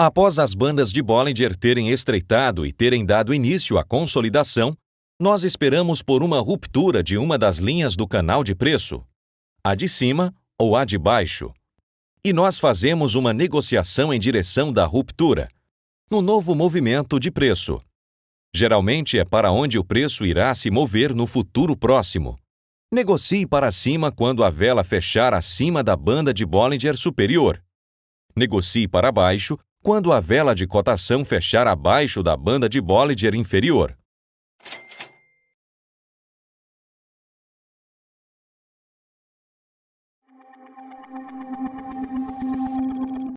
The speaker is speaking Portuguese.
Após as bandas de Bollinger terem estreitado e terem dado início à consolidação, nós esperamos por uma ruptura de uma das linhas do canal de preço, a de cima ou a de baixo. E nós fazemos uma negociação em direção da ruptura, no novo movimento de preço. Geralmente é para onde o preço irá se mover no futuro próximo. Negocie para cima quando a vela fechar acima da banda de Bollinger superior. Negocie para baixo quando a vela de cotação fechar abaixo da banda de Bollinger inferior.